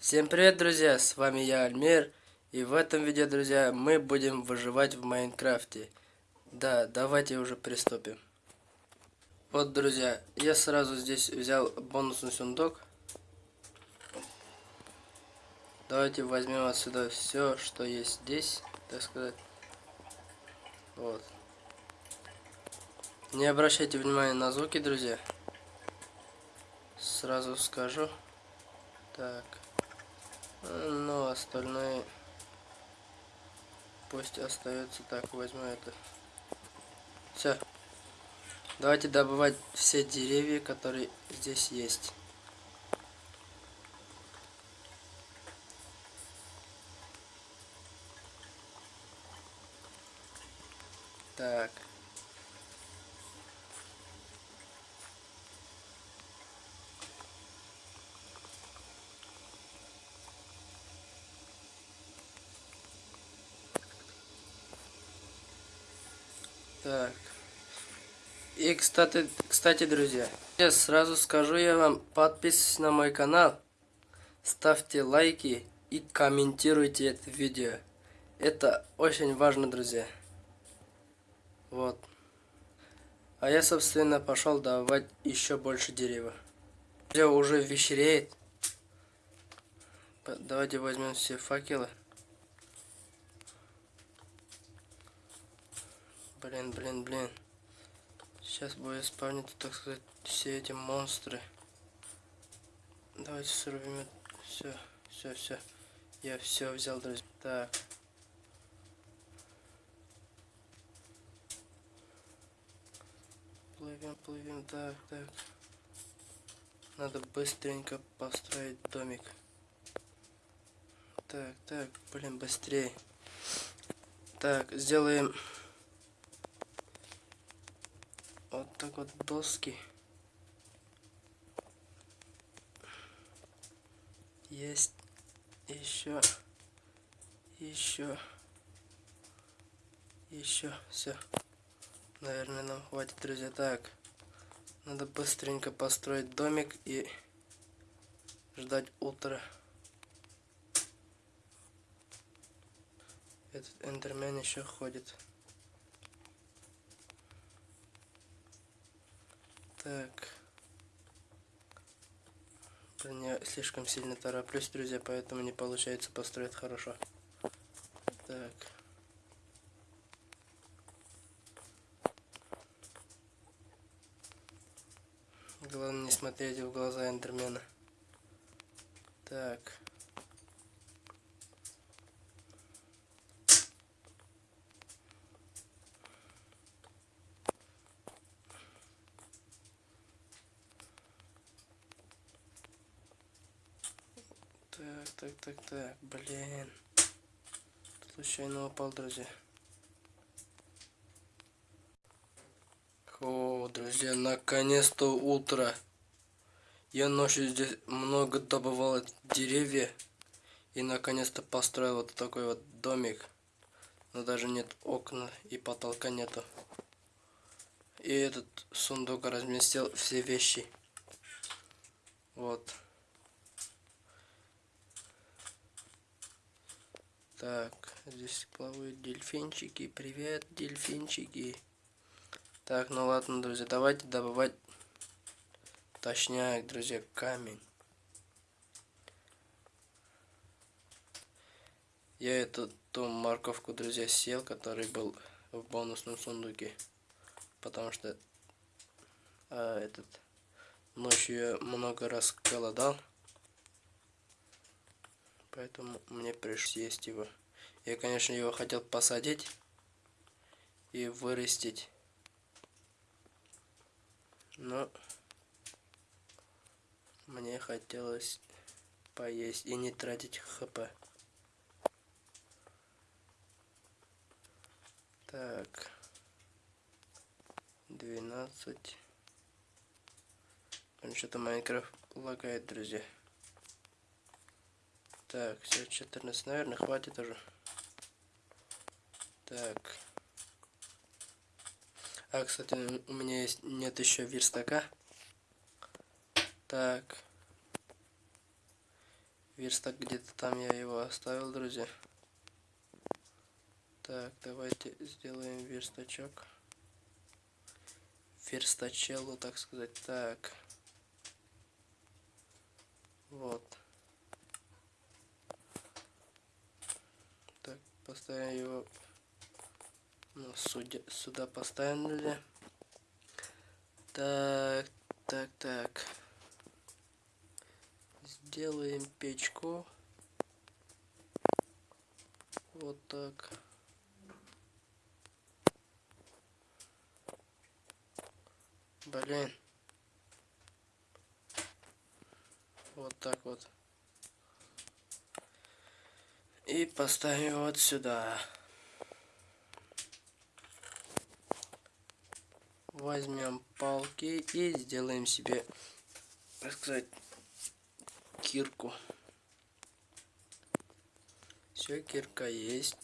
Всем привет, друзья! С вами я, Альмир. И в этом видео, друзья, мы будем выживать в Майнкрафте. Да, давайте уже приступим. Вот, друзья, я сразу здесь взял бонусный сундук. Давайте возьмем отсюда все, что есть здесь, так сказать. Вот. Не обращайте внимания на звуки, друзья. Сразу скажу. Так. Ну, остальное пусть остается так. Возьму это. Все. Давайте добывать все деревья, которые здесь есть. Так. Так. И, кстати, кстати, друзья, я сразу скажу я вам, подписывайтесь на мой канал, ставьте лайки и комментируйте это видео. Это очень важно, друзья. Вот. А я, собственно, пошел давать еще больше дерева. Все уже вечереет. Давайте возьмем все факелы. Блин, блин, блин. Сейчас будет спавнить, так сказать, все эти монстры. Давайте срубим. Все, все, все. Я все взял, друзья. Так. Плывем, плывем. Так, так. Надо быстренько построить домик. Так, так, блин, быстрее. Так, сделаем вот так вот доски. Есть еще, еще, еще, все. Наверное, нам хватит, друзья. Так, надо быстренько построить домик и ждать утра. Этот эндермен еще ходит. Так. Блин, я слишком сильно тороплюсь, друзья, поэтому не получается построить хорошо. Так. Главное не смотреть в глаза Эндермена. Так. Так, так, так, блин. Случайно упал, друзья. О, друзья, наконец-то утро. Я ночью здесь много добывал деревья. И наконец-то построил вот такой вот домик. Но даже нет окна и потолка нету. И этот сундук разместил все вещи. Вот. Так, здесь плавают дельфинчики. Привет, дельфинчики. Так, ну ладно, друзья, давайте добывать точняк, друзья, камень. Я эту ту морковку, друзья, сел, который был в бонусном сундуке. Потому что а, этот ночью я много раз голодал. Поэтому мне пришлось есть его. Я, конечно, его хотел посадить и вырастить. Но мне хотелось поесть и не тратить хп. Так. 12. Что-то Майнкрафт лагает, друзья. Так, все, 14, наверное, хватит уже. Так. А, кстати, у меня есть нет еще верстака. Так. Верстак где-то там я его оставил, друзья. Так, давайте сделаем верстачок. Верстачеллу, так сказать. Так. Вот. Так, поставим его ну, судя, сюда поставим, друзья. Так, так, так. Сделаем печку. Вот так. Блин. Вот так вот. И поставим вот сюда. Возьмем палки и сделаем себе, так сказать, кирку. Все, кирка есть.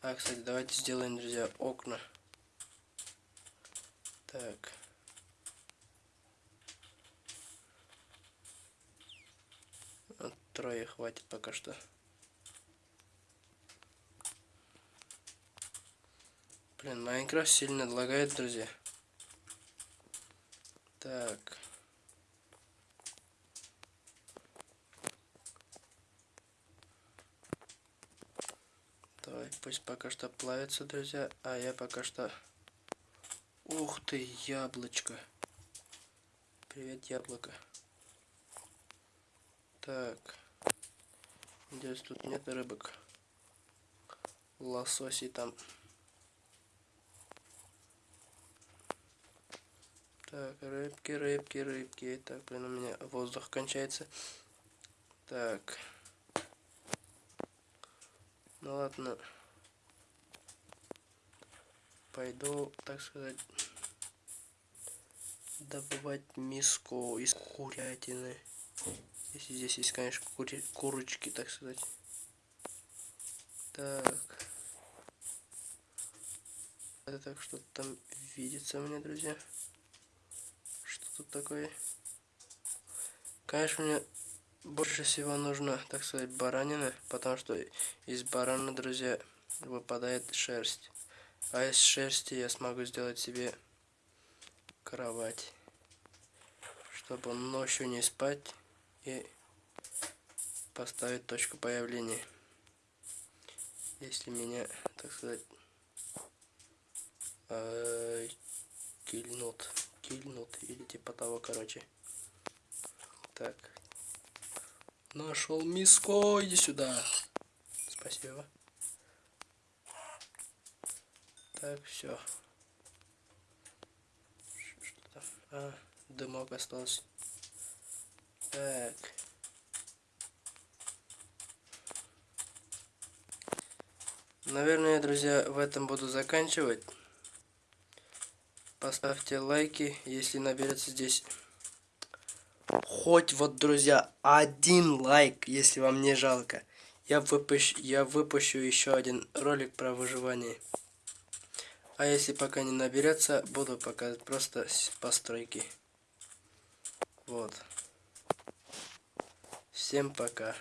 А, кстати, давайте сделаем, друзья, окна. Так. Вот трое хватит пока что. Блин, Майнкрафт сильно лагает, друзья. Так. Давай, пусть пока что плавится, друзья, а я пока что Ух ты, яблочко. Привет, яблоко. Так. Здесь тут нет рыбок. Лососи там. Так, рыбки, рыбки, рыбки. Так, блин, у меня воздух кончается. Так. Ну ладно пойду, так сказать, добывать миску из курятины. Если здесь есть, конечно, кури курочки, так сказать. Так. Это так что-то там видится мне, друзья. Что тут такое? Конечно, мне больше всего нужно, так сказать, баранина, потому что из барана, друзья, выпадает шерсть. А из шерсти я смогу сделать себе кровать. Чтобы ночью не спать и поставить точку появления. Если меня, так сказать, э, кильнут. Кильнут или типа того, короче. Так. Нашел миско, иди сюда. Спасибо. Так, все. А, дымок остался. Так. Наверное, друзья, в этом буду заканчивать. Поставьте лайки, если наберется здесь хоть вот, друзья, один лайк, если вам не жалко. Я выпущу, я выпущу еще один ролик про выживание. А если пока не наберется, буду показывать просто постройки. Вот. Всем пока.